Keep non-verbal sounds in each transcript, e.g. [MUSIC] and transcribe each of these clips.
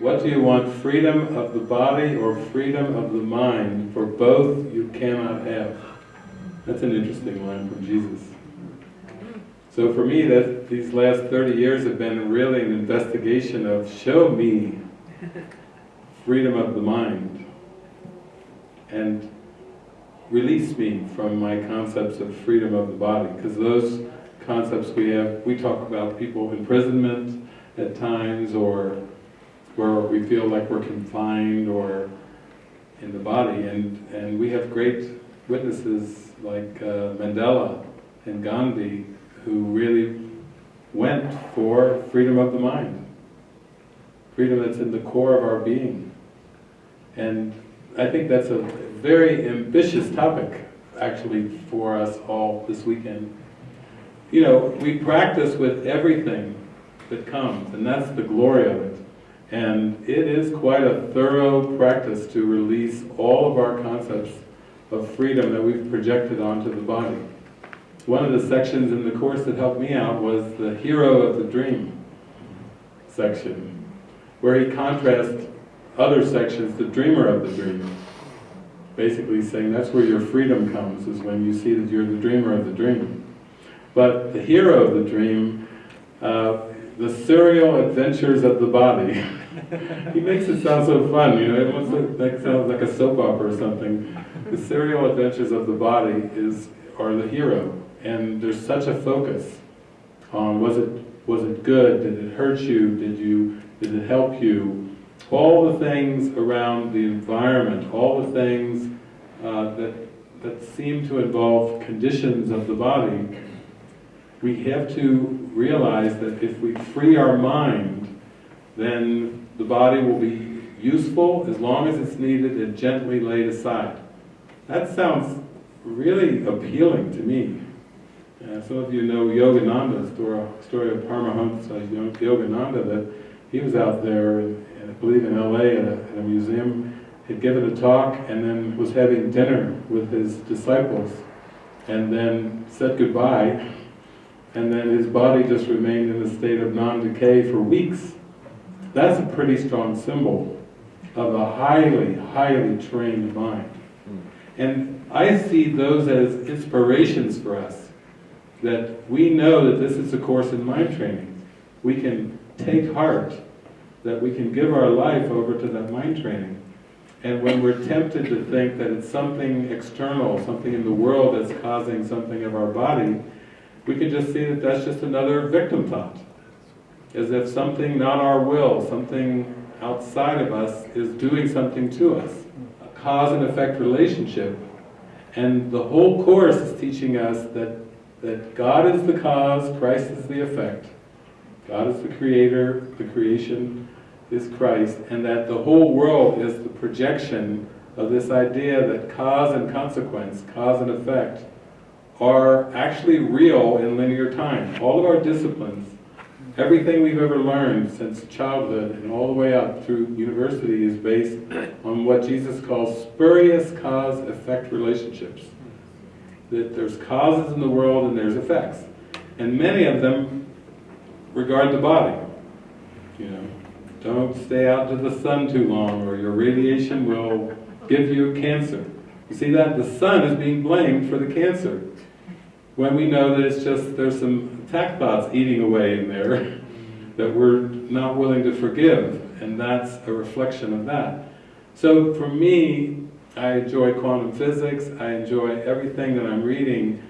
What do you want, freedom of the body or freedom of the mind? For both you cannot have. That's an interesting line from Jesus. So for me, that these last 30 years have been really an investigation of show me freedom of the mind and release me from my concepts of freedom of the body because those concepts we have, we talk about people imprisonment at times or where we feel like we're confined or in the body and, and we have great witnesses like uh, Mandela and Gandhi who really went for freedom of the mind. Freedom that's in the core of our being. And I think that's a very ambitious topic, actually, for us all this weekend. You know, we practice with everything that comes, and that's the glory of it. And it is quite a thorough practice to release all of our concepts of freedom that we've projected onto the body. One of the sections in the course that helped me out was the hero of the dream section, where he contrasts other sections, the dreamer of the dream. Basically saying that's where your freedom comes, is when you see that you're the dreamer of the dream. But the hero of the dream, uh, the serial adventures of the body. [LAUGHS] [LAUGHS] he makes it sound so fun, you know, it like, sounds like a soap opera or something. The serial adventures of the body is are the hero and there's such a focus on was it was it good, did it hurt you, did you did it help you, all the things around the environment, all the things uh, that that seem to involve conditions of the body, we have to realize that if we free our mind, then the body will be useful as long as it's needed and gently laid aside. That sounds really appealing to me. Uh, some of you know Yogananda, story, story of Paramahansa Yogananda, that he was out there, in, I believe in LA, at a, at a museum, had given a talk and then was having dinner with his disciples and then said goodbye and then his body just remained in a state of non-decay for weeks. That's a pretty strong symbol of a highly, highly trained mind. And I see those as inspirations for us that we know that this is a course in mind training. We can take heart that we can give our life over to that mind training. And when we're tempted to think that it's something external, something in the world that's causing something of our body, we can just see that that's just another victim thought. As if something not our will, something outside of us is doing something to us. A cause and effect relationship. And the whole Course is teaching us that that God is the cause, Christ is the effect. God is the creator, the creation is Christ, and that the whole world is the projection of this idea that cause and consequence, cause and effect, are actually real in linear time. All of our disciplines, everything we've ever learned since childhood and all the way up through university is based on what Jesus calls spurious cause-effect relationships that there's causes in the world and there's effects. And many of them regard the body. You know, don't stay out to the sun too long or your radiation will give you cancer. You see that? The sun is being blamed for the cancer. When we know that it's just, there's some attack thoughts eating away in there [LAUGHS] that we're not willing to forgive. And that's a reflection of that. So for me, I enjoy quantum physics, I enjoy everything that I'm reading.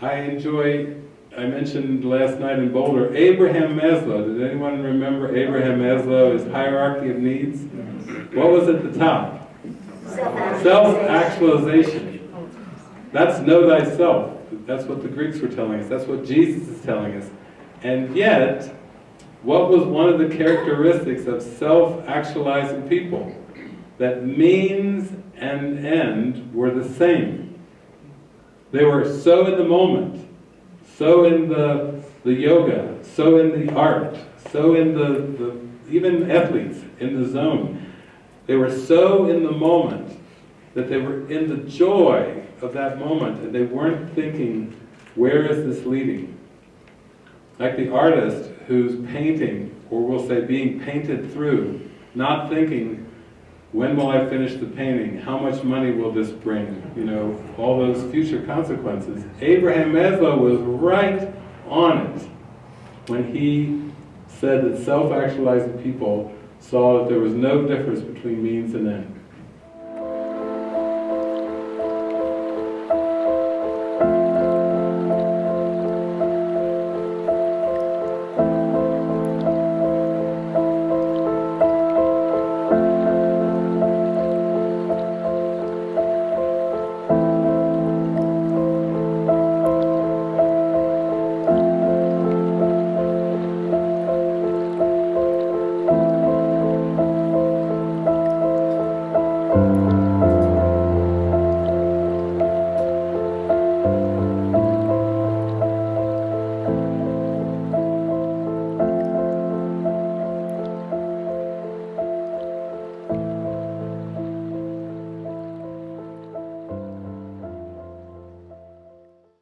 I enjoy, I mentioned last night in Boulder, Abraham Maslow. Did anyone remember Abraham Maslow's hierarchy of needs? What was at the top? Self-actualization. That's know thyself. That's what the Greeks were telling us. That's what Jesus is telling us. And yet, what was one of the characteristics of self-actualizing people? That means and end were the same. They were so in the moment, so in the, the yoga, so in the art, so in the, the, even athletes in the zone. They were so in the moment that they were in the joy of that moment and they weren't thinking, where is this leading? Like the artist who's painting, or we'll say being painted through, not thinking, when will I finish the painting? How much money will this bring? You know, all those future consequences. Abraham Maslow was right on it when he said that self-actualizing people saw that there was no difference between means and ends.